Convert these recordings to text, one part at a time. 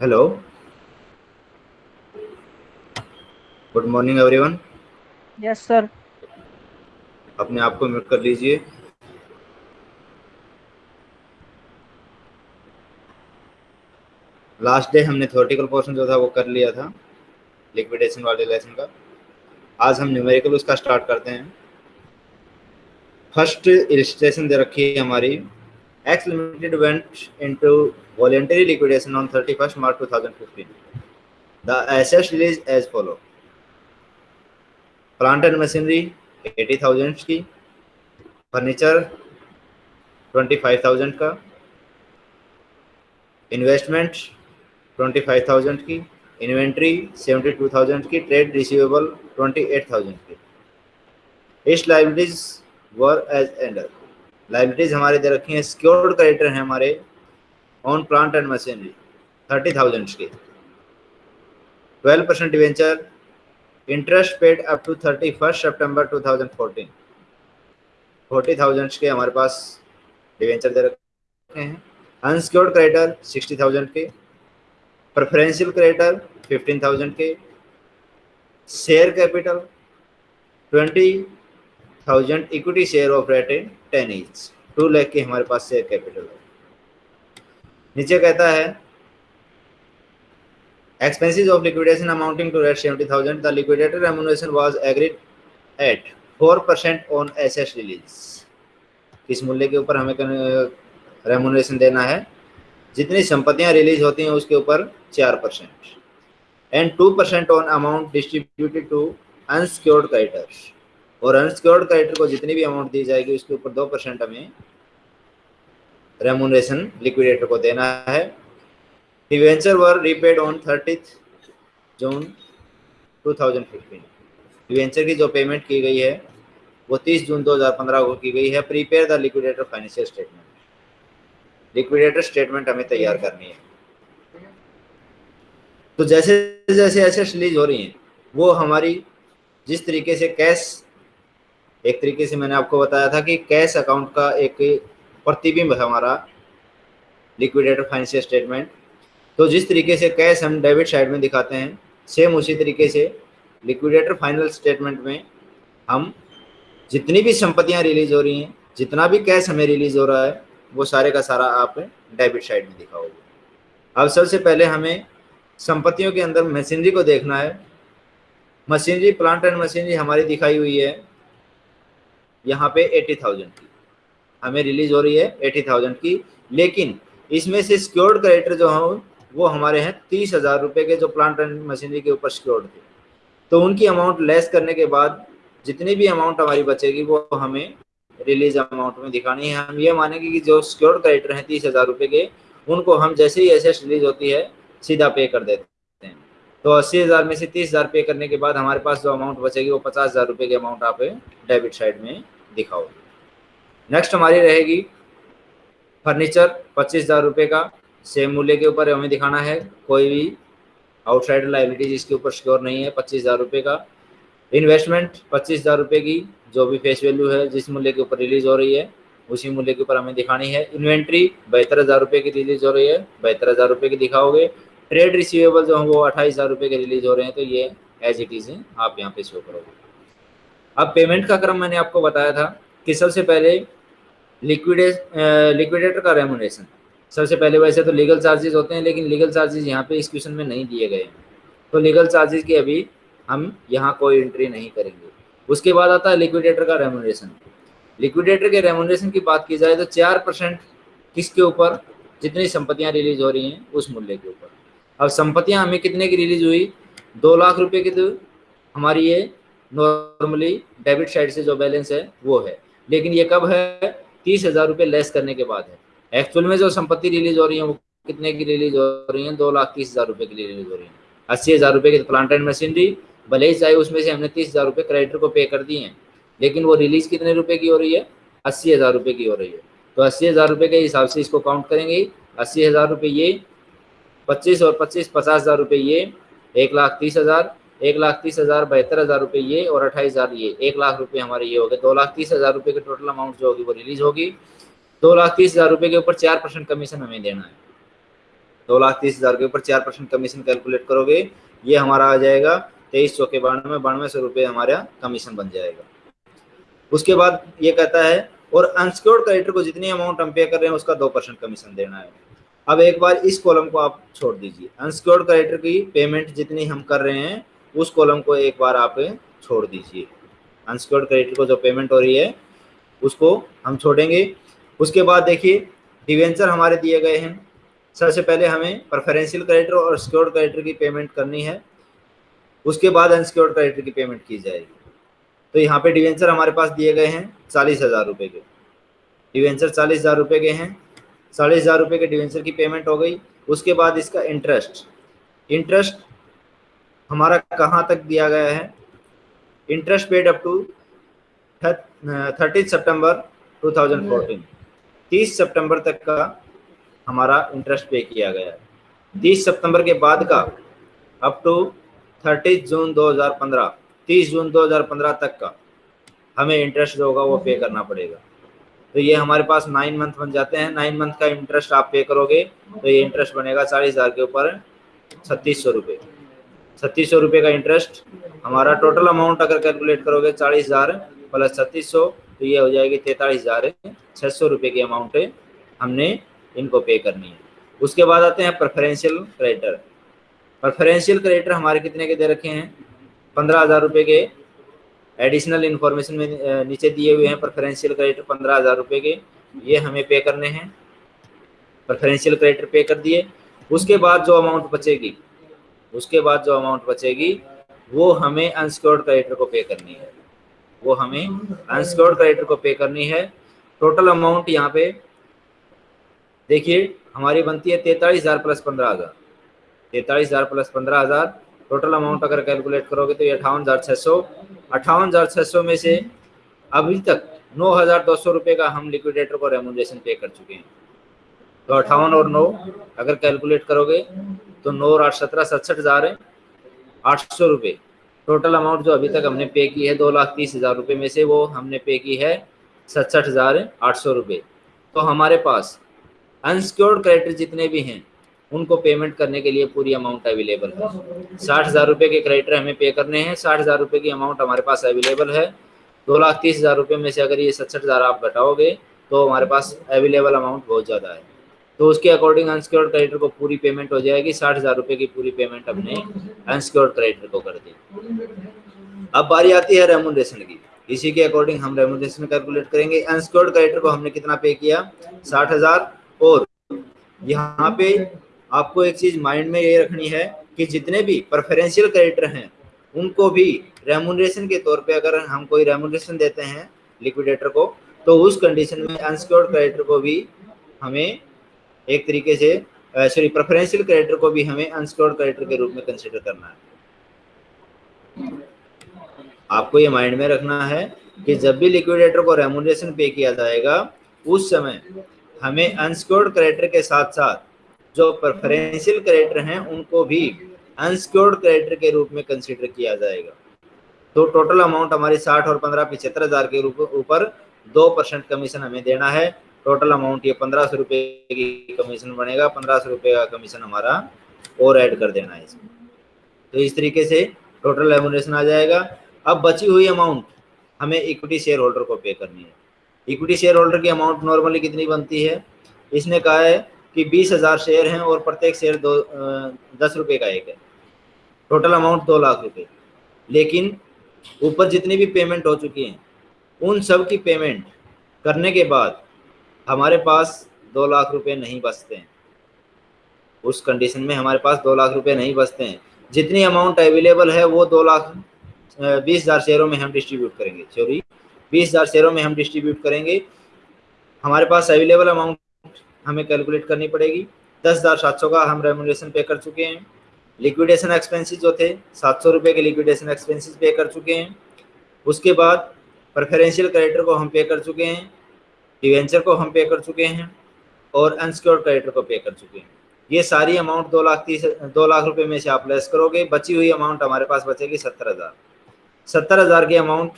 Hello good morning everyone yes sir अपने आप को म्यूट कर लीजिए। लास्ट डे हमने थ्योरेटिकल पोर्शन जो था वो कर लिया था लिक्विडेशन वाले लेसन का। आज हम न्यूमेरिकल उसका स्टार्ट करते हैं। फ़र्स्ट इलिस्ट्रेशन दे रखी है हमारी। X limited went into voluntary liquidation on 31st March 2015 the assets realised as follow plant and machinery 80,000 की फर्नीचर 25,000 का इन्वेस्टमेंट ट्वेंटी फाइव थाउज़ेंड की इन्वेंट्री सेवेंटी टू थाउज़ेंड की trade receivable twenty eight thousand की इस liabilities were as under liabilities हमारे दे रखी हैं सिक्योर्ड क्रेडिटर हैं हमारे on plant and machinery thirty thousand के। Twelve percent debenture interest paid up to thirty first September two thousand fourteen forty thousand के हमारे पास डिवेंचर दे रखे हैं। अनसिक्योर्ड क्रेडिटर सिक्सटी थाउज़ेंड के। प्रेफरेंशियल क्रेडिटर फिफ्टीन थाउज़ेंड के। Share capital twenty thousand equity share of rate in ten each two lakh के हमारे पास शेयर कैपिटल है। नीचे कहता है, expenses of liquidation amounting to rate 70000 the liquidator remuneration was agreed at 4% on assets release किस मूल्य के ऊपर हमें रेमुनेशन देना है? जितनी संपत्तियाँ रिलीज़ होती हैं, उसके ऊपर चार percent. And two percent on amount distributed to unsecured creditors और अनसिक्योर्ड क्रेडिटर को जितनी भी अमाउंट दी जाएगी, उसके ऊपर दो परसेंट हमें रेमुनेशन लिक्विडेटर को देना है। Debenture were repaid on thirty June 2015 debenture की जो पेमेंट की गई है, वो 30 जून 2015 को की गई है। Prepare the liquidator financial statement liquidator statement हमें तैयार करनी है। तो जैसे जैसे एसेट्स रिलीज़ हो रही हैं, वो हमारी जिस तरीके से कैश एक तरीके से मैंने आपको बताया था कि कैश अकाउंट का एक प्रतिबिंब है हमारा लिक्विडेटर फाइनेंशियल स्टेटमेंट। तो जिस तरीके से कैश हम डेबिट साइड में दिखाते हैं, सेम उसी तरीके से लिक्विडेटर फाइनल स्टेटमेंट में हम जितनी भी संपत्तियाँ रिलीज़ हो रही हैं, जितना भी कैश हमें रिलीज़ हो रहा है, वो सारे का सारा आप डेबिट साइड में दिखाओगे। अब सबसे पहले हमें संपत्तियों के अंदर मशीनरी को देखना है। मशीनरी, प्लांट एंड मशीनरी हमारी दिखाई हुई है। यहाँ पे एटी थाउज़ेंड की। हमें रिलीज़ हो रही है एटी थाउज़ेंड की। लेकिन इसमें से सिक्योर्ड क्रेडिटर जो हैं, वो हमारे हैं तीस हज़ार रुपये के जो प्लांट एंड मशीनरी के ऊपर सिक्योर्ड थे। तो उनकी अमाउंट लेस करने के बाद जितनी भी अमाउंट हमारी बचेगी, वो हमें रिलीज़ अमाउंट में दिखानी है। हम ये मानेंगे कि जो सिक्योर्ड क्रेडिटर हैं तीस हज़ार रुपये के, उनको हम जैसे ही एसेट्स रिलीज़ होती है, सीधा पे कर देते हैं। तो अस्सी हज़ार में से तीस हज़ार पे करने के बाद हमारे पास जो अमाउंट बचेगी वो पचास हज़ार रुपये की अमाउंट आप डेबिट साइड में दिखाओगे। नेक्स्ट हमारी रहेगी फर्नीचर पच्चीस हज़ार रुपये का। सेम मूल्य के ऊपर हमें दिखाना है, कोई भी आउटसाइड लाइबिलिटी जिसके ऊपर सिक्योर नहीं है, पच्चीस हज़ार रुपये का। इन्वेस्टमेंट पच्चीस हज़ार रुपये की, जो भी फेस वैल्यू है, जिस मूल्य के ऊपर रिलीज़ हो रही है, उसी मूल्य के ऊपर हमें दिखानी है। इन्वेंट्री बहत्तर हज़ार रुपये की रिलीज़ हो रही है, बहत्तर हज़ार रुपये की दिखाओगे। ट्रेड रिसीवेबल जो है वो अट्ठाईस हज़ार रुपये के रिलीज़ हो रहे हैं तो ये एज इट इज़ आप यहाँ पे शो करोगे। अब पेमेंट का क्रम मैंने आपको बताया था कि सबसे पहले लिक्विडे लिक्विडेटर का रेमोनेशन सबसे पहले वैसे तो लीगल चार्जेस होते हैं, लेकिन लीगल चार्जेस यहाँ पे इस क्वेश्चन में नहीं दिए गए हैं। तो लीगल चार्जेस की अभी हम यहाँ कोई एंट्री नहीं करेंगे। उसके बाद आता है लिक्विडेटर का रेमोनेशन लिक्विडेटर के रेमोनेशन की बात की जाए तो चार परसेंट किसके ऊपर जितनी संपत्तियाँ रिलीज़ हो रही हैं, उस मूल्य के ऊपर। अब संपत्तियाँ हमें कितने की रिलीज़ हुई? दो लाख रुपए की तो हमारी ये नॉर्मली डेबिट साइड से जो बैलेंस है, वो है। लेकिन ये कब है? तीस हज़ार रुपये लेस करने के बाद है। एक्चुअल में जो संपत्ति रिलीज़ हो रही है, वो कितने की रिलीज़ हो रही है? दो लाख तीस हज़ार रुपये की रिलीज़ हो रही है। अस्सी हज़ार रुपये की प्लांट एंड मशीनरी भले ही चाहे उसमें से हमने तीस हज़ार रुपये क्रेडिटर को पे कर दिए हैं, लेकिन वो रिलीज़ कितने रुपए की हो रही है? अस्सी हज़ार रुपये की हो रही है। तो अस्सी हज़ार रुपये के हिसाब से इसको काउंट करेंगे। अस्सी हज़ार रुपये ये पच्चीस और पच्चीस पचास हज़ार रुपये ये, एक लाख तीस हज़ार, एक लाख तीस हज़ार, बहत्तर हज़ार रुपये ये और अट्ठाईस हज़ार ये। एक लाख रुपये हमारे ये हो गए। दो लाख तीस हज़ार रुपये की टोटल अमाउंट जो होगी वो रिलीज़ होगी। दो लाख तीस हज़ार रुपये के ऊपर चार परसेंट कमीशन हमें देना है। दो लाख तीस हज़ार के ऊपर चार परसेंट कमीशन कैलकुलेट करोगे, ये हमारा आ जाएगा। तेईस सौ के बानवे बानवे सौ रुपये हमारा कमीशन बन जाएगा। उसके बाद ये कहता है, और अनसिक्योर्ड क्रेडिटर को जितनी अमाउंट हम पे कर रहे हैं, उसका दो परसेंट कमीशन देना है। अब एक बार इस कॉलम को आप छोड़ दीजिए। अनसिक्योर्ड क्रेडिटर की पेमेंट जितनी हम कर रहे हैं, उस कॉलम को एक बार आप छोड़ दीजिए। अनसिक्योर्ड क्रेडिटर को जो पेमेंट हो रही है, उसको हम छोड़ेंगे। उसके बाद देखिए डिवेंचर हमारे दिए गए हैं। सबसे पहले हमें प्रेफरेंशियल क्रेडिटर और सिक्योर्ड क्रेडिटर की पेमेंट करनी है। उसके बाद अनसिक्योर्ड क्रेडिटर की पेमेंट की जाएगी। तो यहाँ पे डिवेंचर हमारे पास दिए गए हैं चालीस हज़ार रुपये के। डिवेंचर चालीस हज़ार रुपये के हैं। चालीस हज़ार रुपये के डिवेंचर की पेमेंट हो गई। उसके बाद इसका इंटरेस्ट इंटरेस्ट हमारा कहाँ तक दिया गया है? Interest paid up to thirty सितंबर 2014 तीस सितंबर तक का हमारा इंटरेस्ट पे किया गया। है तीस सितंबर के बाद का अप टू थर्टी जून 2015 30 जून 2015 तक का हमें इंटरेस्ट जो होगा वो पे करना पड़ेगा। तो ये हमारे पास नाइन मंथ बन जाते हैं। नाइन मंथ का इंटरेस्ट आप पे करोगे तो ये इंटरेस्ट बनेगा चालीस हज़ार के ऊपर छत्तीस सौ रुपये छत्तीस सौ रुपये का इंटरेस्ट हमारा टोटल अमाउंट अगर कैलकुलेट करोगे चालीस हज़ार प्लस छत्तीस सौ तो ये हो जाएगी तैंतालीस हज़ार छः सौ रुपये की अमाउंट हमने इनको पे करनी है। उसके बाद आते हैं प्रेफरेंशियल क्रेडिटर प्रेफरेंशियल क्रेडिटर हमारे कितने के दे रखे हैं? पंद्रह हज़ार रुपये के एडिशनल इन्फॉर्मेशन में नीचे दिए हुए हैं प्रेफरेंशियल क्रेडिटर पंद्रह हज़ार रुपये के। ये हमें पे करने हैं। प्रेफरेंशियल क्रेडिटर पे कर दिए। उसके बाद जो अमाउंट बचेगी, उसके बाद जो अमाउंट बचेगी, वो हमें अनसिक्योर्ड क्रेडिटर को पे करनी है। वो हमें अनसिक्योर्ड क्रेडिटर को पे करनी है। टोटल अमाउंट यहाँ पे, देखिए, हमारी बनती है तैतालीस हज़ार प्लस पंद्रह हज़ार। तैतालीस हज़ार प्लस पंद्रह हज़ार। टोटल अमाउंट अगर कैलकुलेट करोगे तो ये अठावन हज़ार छः सौ। सौ में से अभी तक नौ हज़ार दो सौ रुपये का हम लिक्विडेटर को रेमोनेशन पे कर चुके हैं। तो अठावन और नौ अगर कैलकुलेट करोगे तो नौ और आठ सत्रह सड़सठ हज़ार है, आठ सौ रुपये टोटल अमाउंट जो अभी तक हमने पे की है, दो लाख तीस हज़ार रुपये में से वो हमने पे की है, सड़सठ हज़ार आठ सौ रुपये तो हमारे पास अनसिक्योर्ड क्रेडिट जितने भी हैं उनको पेमेंट करने के लिए पूरी अमाउंट अवेलेबल है। साठ हज़ार रुपये के क्रेडिटर हमें पे करने हैं। साठ हज़ार रुपये की अमाउंट हमारे पास अवेलेबल है। दो लाख तीस हज़ार रुपये में से अगर ये सड़सठ हज़ार आप घटाओगे तो हमारे पास अवेलेबल अमाउंट बहुत ज़्यादा है। तो उसके अकॉर्डिंग अनसिक्योर्ड क्रेडिटर को पूरी पेमेंट हो जाएगी। साठ हज़ार रुपये की पूरी पेमेंट हमने अनसिक्योर्ड क्रेडिटर को कर दी। अब बारी आती है रेमोनेशन की। इसी के अकॉर्डिंग हम रेमोनेशन कैलकुलेट करेंगे। अनसिक्योर्ड क्रेडिटर को हमने कितना पे किया? साठ हज़ार। और यहाँ पे आपको एक चीज़ माइंड में ये रखनी है कि जितने भी प्रेफरेंशियल क्रेडिटर हैं, उनको भी रेमुनरेशन के तौर पे अगर हम कोई रेमुनरेशन देते हैं लिक्विडेटर को तो उस कंडीशन में अनसिक्योर्ड क्रेडिटर को भी हमें एक तरीके से सॉरी प्रेफरेंशियल क्रेडिटर को भी हमें अनसिक्योर्ड क्रेडिटर के रूप में कंसिडर करना है। आपको ये माइंड में रखना है कि जब भी लिक्विडेटर को रेमुनरेशन पे किया जाएगा, उस समय हमें अनसिक्योर्ड क्रेडिटर के साथ साथ जो प्रेफरेंशियल क्रेडिटर हैं, उनको भी अनसिक्योर्ड क्रेडिटर के रूप में कंसिडर किया जाएगा। तो टोटल अमाउंट हमारी साठ और पंद्रह पिछहत्तर हज़ार के ऊपर दो परसेंट कमीशन हमें देना है। टोटल अमाउंट ये पंद्रह सौ रुपये की कमीशन बनेगा। पंद्रह सौ रुपये का कमीशन हमारा और ऐड कर देना है इसमें। तो इस तरीके से टोटल एमोनेशन आ जाएगा। अब बची हुई अमाउंट हमें इक्विटी शेयर होल्डर को पे करनी है। इक्विटी शेयर होल्डर की अमाउंट नॉर्मली कितनी बनती है? इसने कहा है कि बीस हज़ार शेयर हैं और प्रत्येक शेयर दो दस रुपये का एक है। टोटल अमाउंट दो लाख रुपए। लेकिन ऊपर जितनी भी पेमेंट हो चुकी हैं, उन सब की पेमेंट करने के बाद हमारे पास दो लाख रुपए नहीं बचते हैं। उस कंडीशन में हमारे पास दो लाख रुपए नहीं बचते हैं। जितनी अमाउंट अवेलेबल है, वो दो लाख बीस हज़ार शेयरों में हम डिस्ट्रीब्यूट करेंगे। सॉरी बीस हज़ार शेयरों में हम डिस्ट्रीब्यूट करेंगे। हमारे पास अवेलेबल अमाउंट हमें कैलकुलेट करनी पड़ेगी। दस हज़ार सात सौ का हम रेमुनेशन पे कर चुके हैं। लिक्विडेशन एक्सपेंसेस जो थे, सात सौ रुपये के लिक्विडेशन एक्सपेंसेस पे कर चुके हैं। उसके बाद प्रेफरेंशियल क्रेडिटर को हम पे कर चुके हैं। डिवेंचर को हम पे कर चुके हैं और अनसिक्योर्ड क्रेडिटर को पे कर चुके हैं। ये सारी अमाउंट दो लाख तीस, दो लाख रुपए में से आप लेस करोगे। बची हुई अमाउंट हमारे पास बचेगी सत्तर हज़ार। सत्तर हज़ार की अमाउंट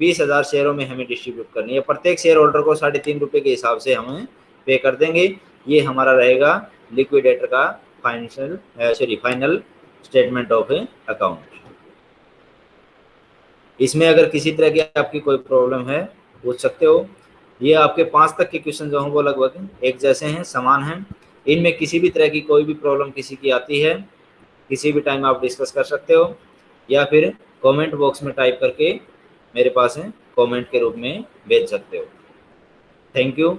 बीस हज़ार शेयरों में हमें डिस्ट्रीब्यूट करनी है। प्रत्येक शेयर होल्डर को साढ़े तीन रुपये के हिसाब से हमें पे कर देंगे। ये हमारा रहेगा लिक्विडेटर का financial sorry final statement of account इसमें अगर किसी तरह की आपकी कोई प्रॉब्लम है, पूछ सकते हो। ये आपके पाँच तक के क्वेश्चन जो हैं वो लगभग एक जैसे हैं, समान हैं। इनमें किसी भी तरह की कोई भी प्रॉब्लम किसी की आती है, किसी भी टाइम आप डिस्कस कर सकते हो, या फिर कमेंट बॉक्स में टाइप करके मेरे पास कमेंट के रूप में भेज सकते हो। Thank you